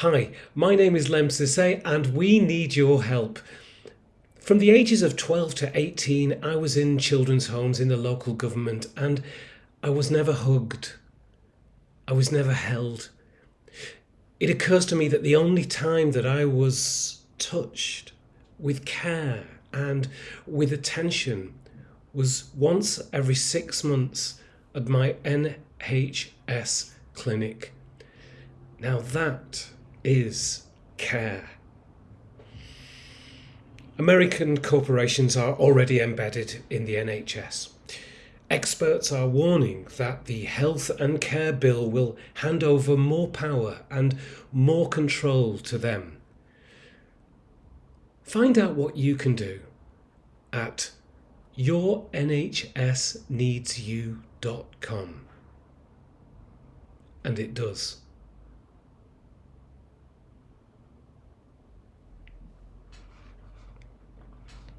Hi, my name is Lemn Sissay and we need your help. From the ages of 12 to 18, I was in children's homes in the local government and I was never hugged. I was never held. It occurs to me that the only time that I was touched with care and with attention was once every six months at my NHS clinic. Now that is care. American corporations are already embedded in the NHS. Experts are warning that the Health and Care Bill will hand over more power and more control to them. Find out what you can do at yournhsneedsyou.com. And it does.